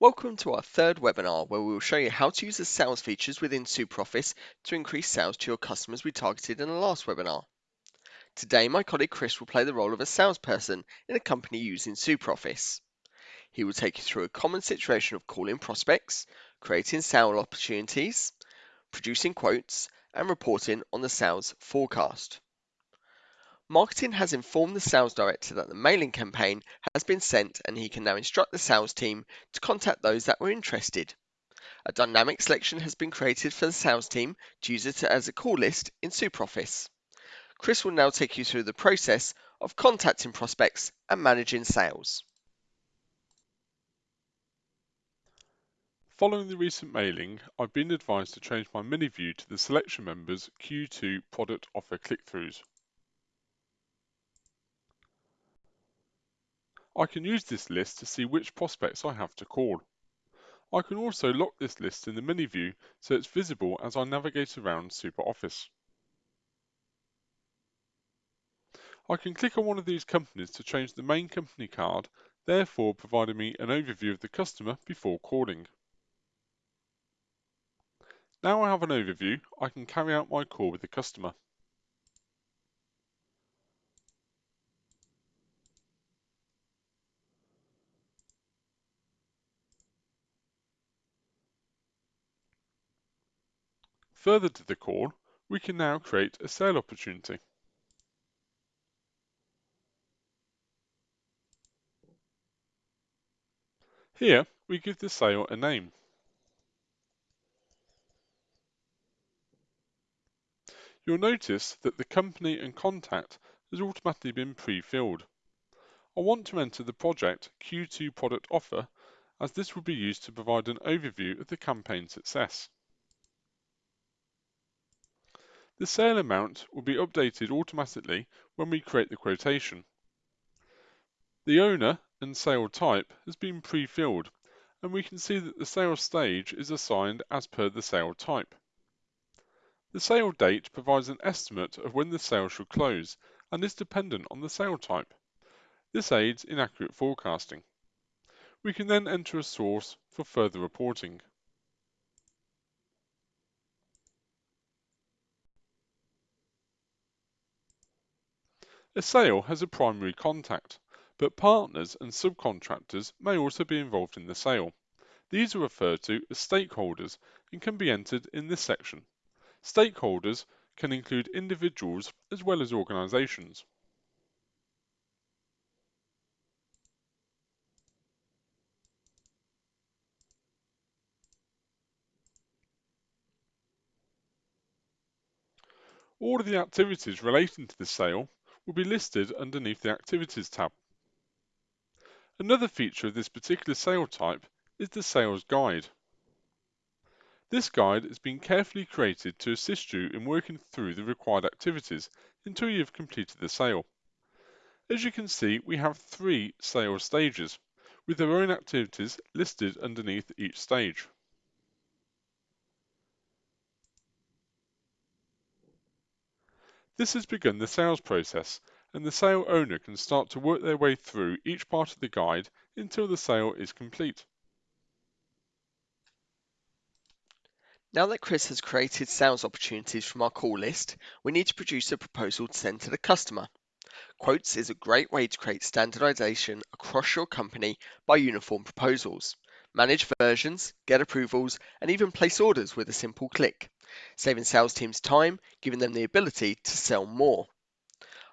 Welcome to our third webinar where we will show you how to use the sales features within SuperOffice to increase sales to your customers we targeted in the last webinar. Today, my colleague Chris will play the role of a salesperson in a company using SuperOffice. He will take you through a common situation of calling prospects, creating sale opportunities, producing quotes, and reporting on the sales forecast. Marketing has informed the sales director that the mailing campaign has been sent and he can now instruct the sales team to contact those that were interested. A dynamic selection has been created for the sales team to use it as a call list in SuperOffice. Chris will now take you through the process of contacting prospects and managing sales. Following the recent mailing, I've been advised to change my mini view to the selection members Q2 product offer click-throughs. I can use this list to see which prospects I have to call. I can also lock this list in the mini view so it's visible as I navigate around SuperOffice. I can click on one of these companies to change the main company card, therefore providing me an overview of the customer before calling. Now I have an overview, I can carry out my call with the customer. Further to the call, we can now create a sale opportunity. Here, we give the sale a name. You'll notice that the company and contact has automatically been pre-filled. I want to enter the project Q2 product offer as this will be used to provide an overview of the campaign success. The sale amount will be updated automatically when we create the quotation. The owner and sale type has been pre-filled and we can see that the sale stage is assigned as per the sale type. The sale date provides an estimate of when the sale should close and is dependent on the sale type. This aids in accurate forecasting. We can then enter a source for further reporting. A sale has a primary contact, but partners and subcontractors may also be involved in the sale. These are referred to as stakeholders and can be entered in this section. Stakeholders can include individuals as well as organisations. All of the activities relating to the sale will be listed underneath the Activities tab. Another feature of this particular sale type is the Sales Guide. This guide has been carefully created to assist you in working through the required activities until you have completed the sale. As you can see, we have three sales stages, with their own activities listed underneath each stage. This has begun the sales process and the sale owner can start to work their way through each part of the guide until the sale is complete. Now that Chris has created sales opportunities from our call list, we need to produce a proposal to send to the customer. Quotes is a great way to create standardization across your company by uniform proposals. Manage versions, get approvals, and even place orders with a simple click saving sales teams time, giving them the ability to sell more.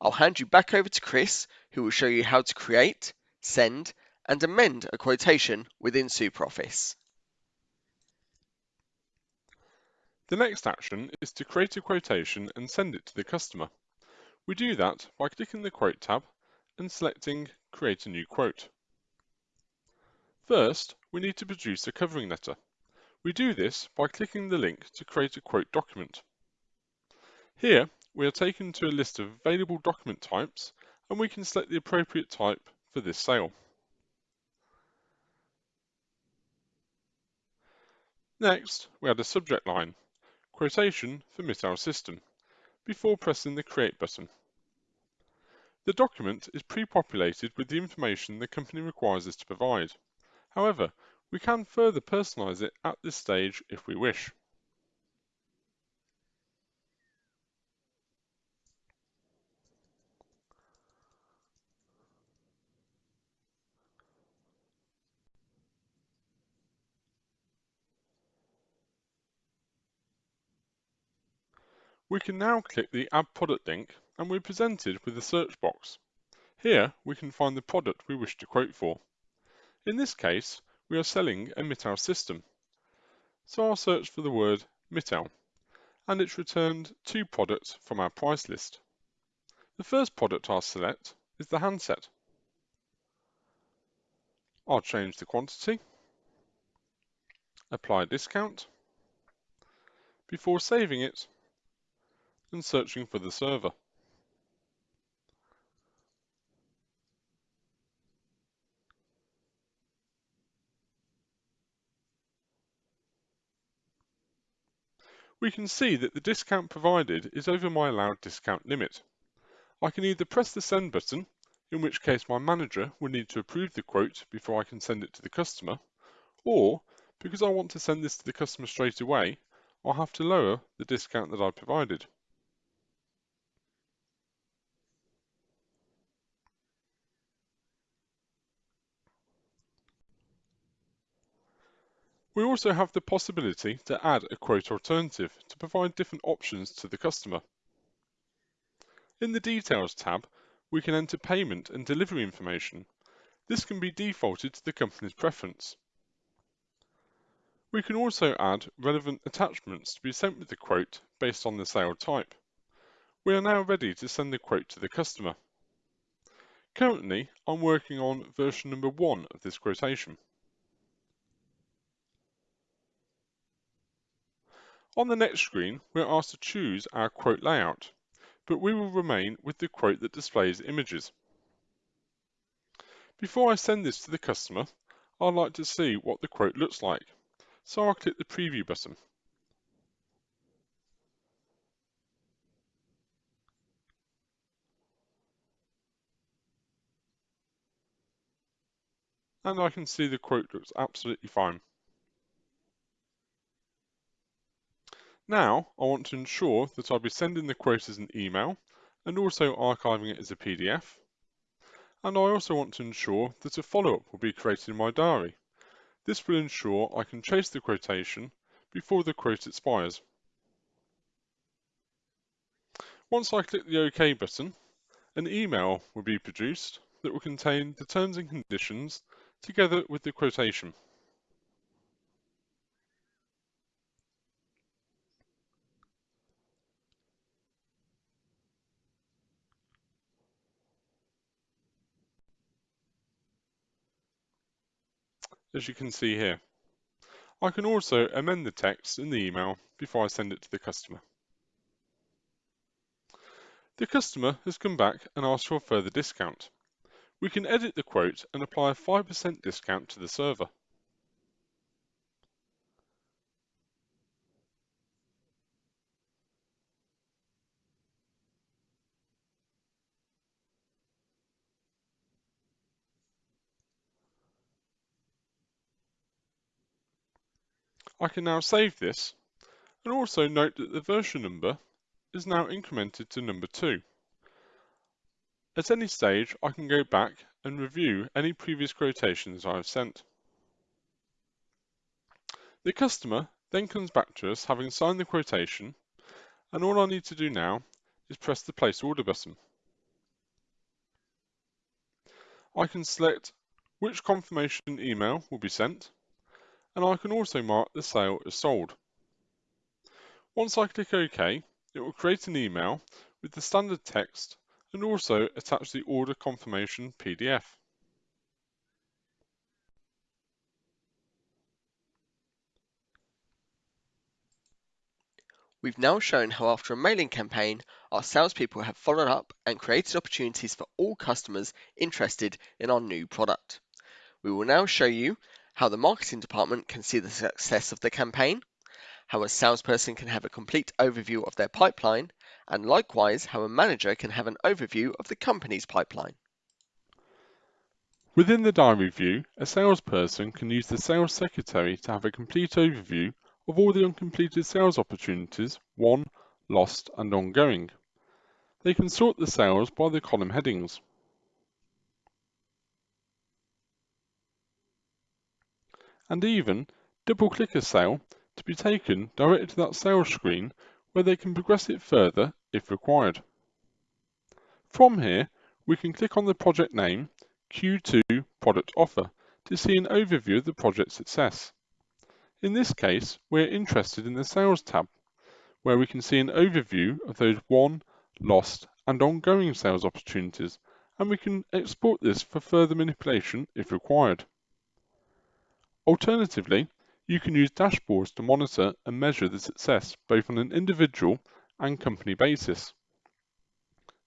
I'll hand you back over to Chris, who will show you how to create, send, and amend a quotation within SuperOffice. The next action is to create a quotation and send it to the customer. We do that by clicking the Quote tab and selecting Create a new quote. First, we need to produce a covering letter. We do this by clicking the link to create a quote document. Here, we are taken to a list of available document types and we can select the appropriate type for this sale. Next, we add a subject line, quotation for Mitel System, before pressing the Create button. The document is pre-populated with the information the company requires us to provide. However, We can further personalise it at this stage if we wish. We can now click the Add Product link and we're presented with a search box. Here we can find the product we wish to quote for. In this case, we are selling a Mitel system. So I'll search for the word Mitel and it's returned two products from our price list. The first product I'll select is the handset. I'll change the quantity, apply discount, before saving it and searching for the server. We can see that the discount provided is over my allowed discount limit. I can either press the send button, in which case my manager will need to approve the quote before I can send it to the customer, or because I want to send this to the customer straight away, I'll have to lower the discount that I provided. We also have the possibility to add a quote alternative to provide different options to the customer. In the Details tab, we can enter payment and delivery information. This can be defaulted to the company's preference. We can also add relevant attachments to be sent with the quote based on the sale type. We are now ready to send the quote to the customer. Currently, I'm working on version number one of this quotation. On the next screen, we're asked to choose our quote layout, but we will remain with the quote that displays images. Before I send this to the customer, I'd like to see what the quote looks like, so I'll click the preview button. And I can see the quote looks absolutely fine. Now, I want to ensure that I'll be sending the quote as an email and also archiving it as a PDF. And I also want to ensure that a follow-up will be created in my diary. This will ensure I can chase the quotation before the quote expires. Once I click the OK button, an email will be produced that will contain the terms and conditions together with the quotation. As you can see here. I can also amend the text in the email before I send it to the customer. The customer has come back and asked for a further discount. We can edit the quote and apply a 5% discount to the server. I can now save this and also note that the version number is now incremented to number 2. At any stage I can go back and review any previous quotations I have sent. The customer then comes back to us having signed the quotation and all I need to do now is press the place order button. I can select which confirmation email will be sent and I can also mark the sale as sold. Once I click OK, it will create an email with the standard text and also attach the order confirmation PDF. We've now shown how after a mailing campaign, our salespeople have followed up and created opportunities for all customers interested in our new product. We will now show you how the marketing department can see the success of the campaign, how a salesperson can have a complete overview of their pipeline, and likewise how a manager can have an overview of the company's pipeline. Within the diary view, a salesperson can use the sales secretary to have a complete overview of all the uncompleted sales opportunities, won, lost, and ongoing. They can sort the sales by the column headings. And even double click a sale to be taken directly to that sales screen where they can progress it further if required. From here, we can click on the project name Q2 Product Offer to see an overview of the project success. In this case, we're interested in the Sales tab, where we can see an overview of those won, lost, and ongoing sales opportunities, and we can export this for further manipulation if required. Alternatively, you can use dashboards to monitor and measure the success both on an individual and company basis.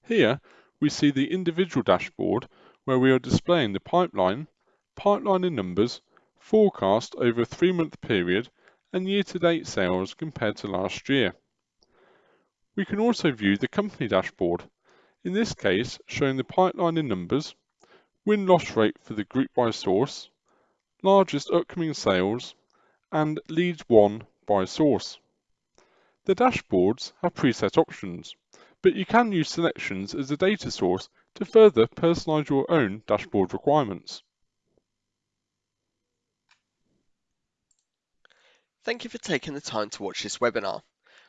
Here, we see the individual dashboard where we are displaying the pipeline, pipeline in numbers, forecast over a three-month period, and year-to-date sales compared to last year. We can also view the company dashboard, in this case showing the pipeline in numbers, win-loss rate for the group by source, largest upcoming sales, and leads won by source. The dashboards have preset options, but you can use selections as a data source to further personalize your own dashboard requirements. Thank you for taking the time to watch this webinar.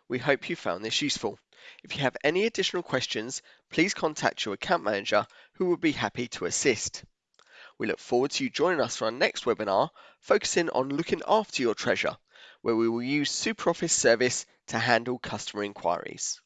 We hope you found this useful. If you have any additional questions, please contact your account manager who will be happy to assist. We look forward to you joining us for our next webinar focusing on looking after your treasure, where we will use SuperOffice Service to handle customer inquiries.